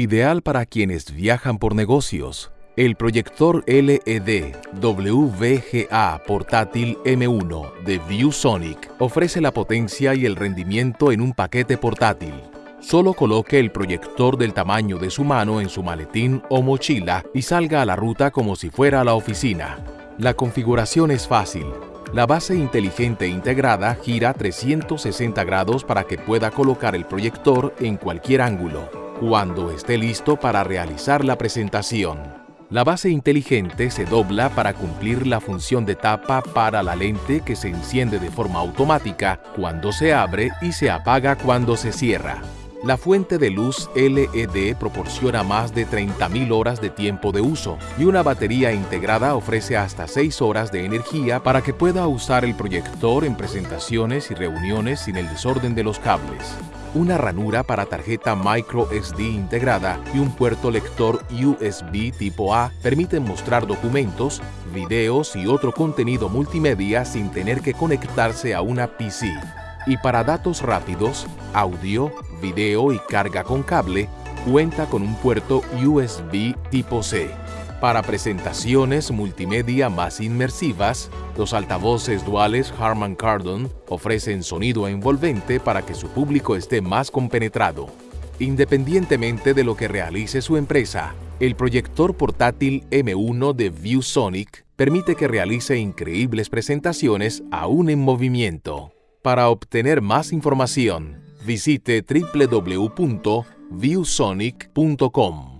Ideal para quienes viajan por negocios. El proyector LED WVGA portátil M1 de ViewSonic ofrece la potencia y el rendimiento en un paquete portátil. Solo coloque el proyector del tamaño de su mano en su maletín o mochila y salga a la ruta como si fuera a la oficina. La configuración es fácil. La base inteligente integrada gira 360 grados para que pueda colocar el proyector en cualquier ángulo, cuando esté listo para realizar la presentación. La base inteligente se dobla para cumplir la función de tapa para la lente que se enciende de forma automática cuando se abre y se apaga cuando se cierra. La fuente de luz LED proporciona más de 30.000 horas de tiempo de uso y una batería integrada ofrece hasta 6 horas de energía para que pueda usar el proyector en presentaciones y reuniones sin el desorden de los cables. Una ranura para tarjeta micro SD integrada y un puerto lector USB tipo A permiten mostrar documentos, videos y otro contenido multimedia sin tener que conectarse a una PC y para datos rápidos, audio, video y carga con cable, cuenta con un puerto USB tipo C. Para presentaciones multimedia más inmersivas, los altavoces duales Harman Kardon ofrecen sonido envolvente para que su público esté más compenetrado. Independientemente de lo que realice su empresa, el proyector portátil M1 de ViewSonic permite que realice increíbles presentaciones aún en movimiento. Para obtener más información, visite www.viewsonic.com.